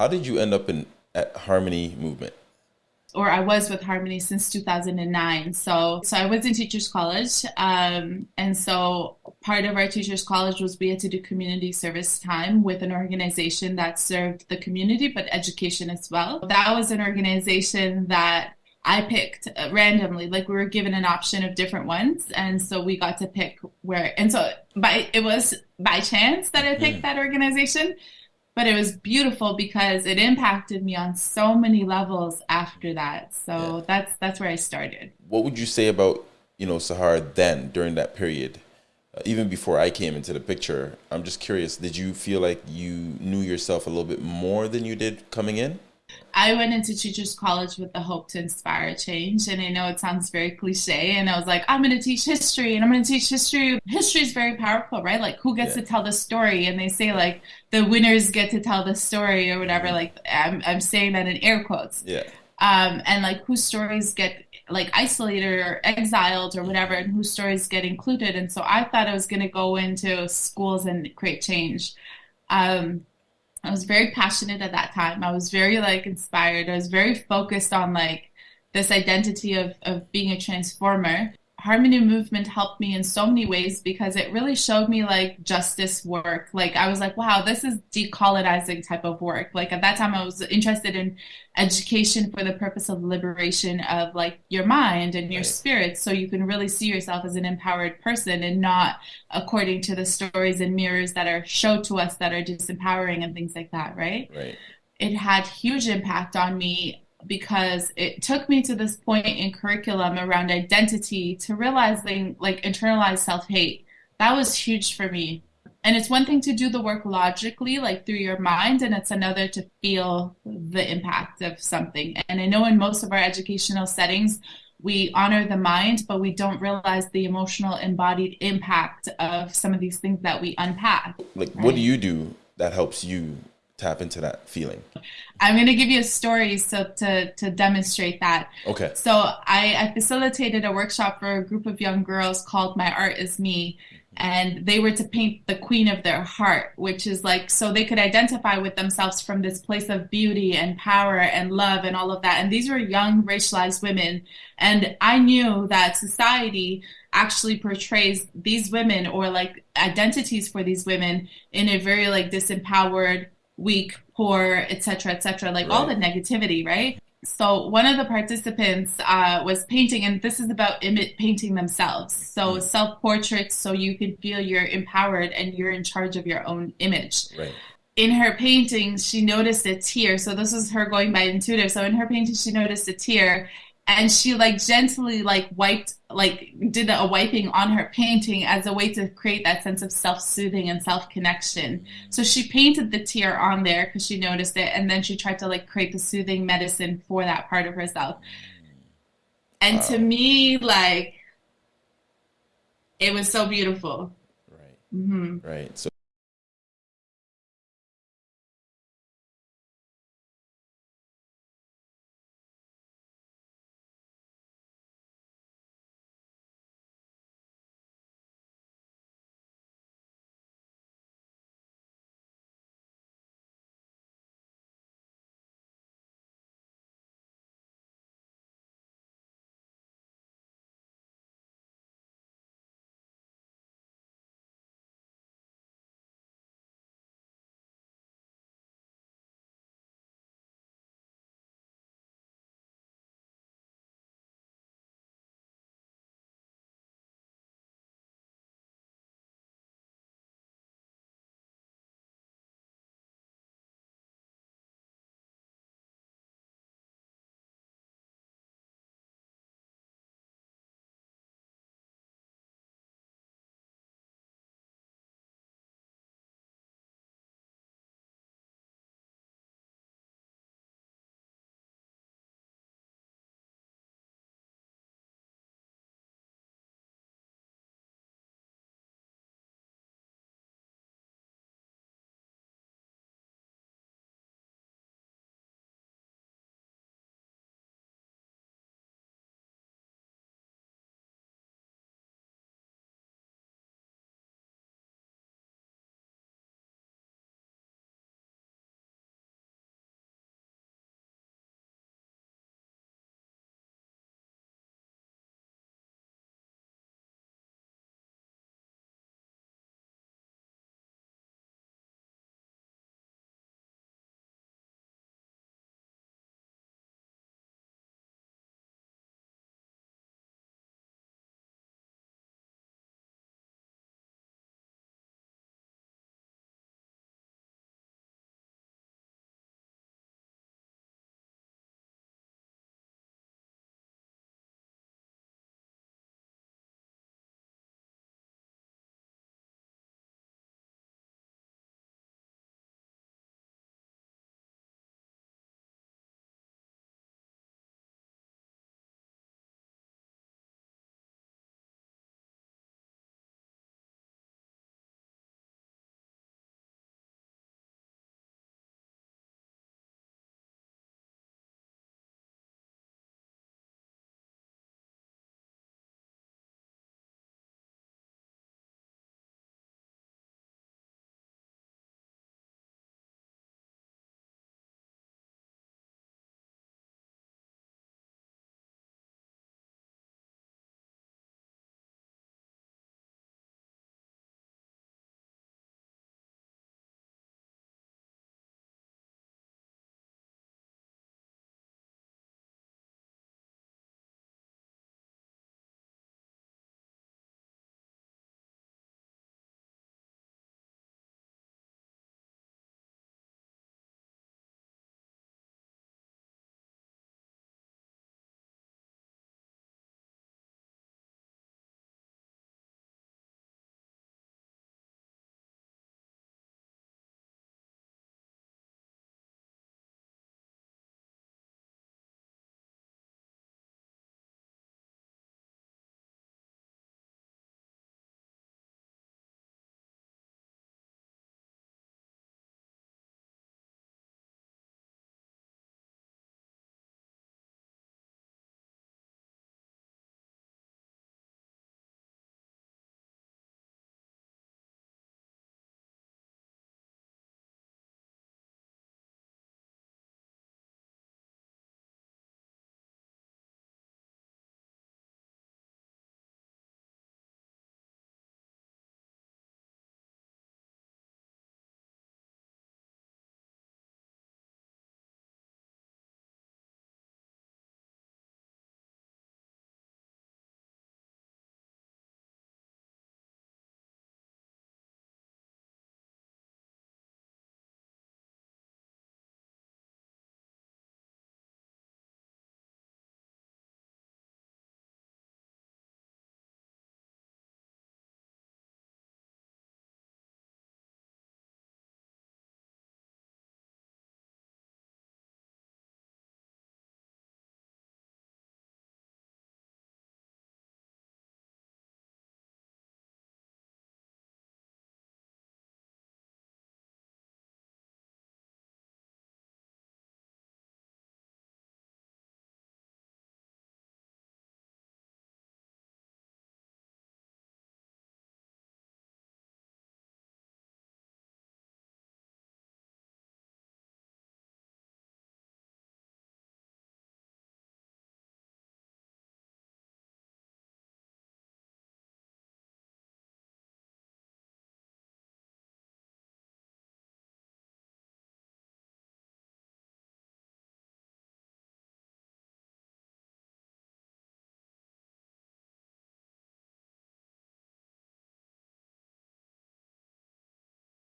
How did you end up in at Harmony Movement? or I was with Harmony since 2009. So, so I was in Teachers College, um, and so part of our Teachers College was we had to do community service time with an organization that served the community but education as well. That was an organization that I picked randomly. Like we were given an option of different ones, and so we got to pick where. And so by it was by chance that I picked mm. that organization but it was beautiful because it impacted me on so many levels after that. So yeah. that's that's where I started. What would you say about you know Sahar then during that period? Uh, even before I came into the picture, I'm just curious. Did you feel like you knew yourself a little bit more than you did coming in? I went into Teachers College with the hope to inspire change. And I know it sounds very cliche. And I was like, I'm going to teach history and I'm going to teach history. History is very powerful, right? Like, who gets yeah. to tell the story? And they say, like, the winners get to tell the story or whatever. Mm-hmm. Like, I'm, I'm saying that in air quotes. Yeah. Um, and like, whose stories get like isolated or exiled or whatever, and whose stories get included. And so I thought I was going to go into schools and create change. Um, I was very passionate at that time. I was very like inspired. I was very focused on like this identity of of being a transformer harmony movement helped me in so many ways because it really showed me like justice work. Like i was like wow this is decolonizing type of work. Like at that time i was interested in education for the purpose of liberation of like your mind and your spirit so you can really see yourself as an empowered person and not according to the stories and mirrors that are showed to us that are disempowering and things like that right? Right. It had huge impact on me because it took me to this point in curriculum around identity to realizing like internalized self-hate. That was huge for me. And it's one thing to do the work logically like through your mind and it's another to feel the impact of something. And i know in most of our educational settings we honor the mind but we don't realize the emotional embodied impact of some of these things that we unpack. Like right? what do you do that helps you tap into that feeling? I'm going to give you a story so to to demonstrate that. Okay. So I, I facilitated a workshop for a group of young girls called My Art Is Me, and they were to paint the queen of their heart, which is like so they could identify with themselves from this place of beauty and power and love and all of that. And these were young racialized women, and I knew that society actually portrays these women or like identities for these women in a very like disempowered weak, poor, etc., etc., like right. all the negativity, right? So one of the participants uh, was painting, and this is about image painting themselves. So mm. self portraits, so you can feel you're empowered and you're in charge of your own image. Right. In her painting, she noticed a tear. So this was her going by intuitive. So in her painting, she noticed a tear, and she like gently like wiped like did a wiping on her painting as a way to create that sense of self-soothing and self-connection. So she painted the tear on there because she noticed it and then she tried to like create the soothing medicine for that part of herself. And wow. to me like it was so beautiful. Right. Mm-hmm. right. So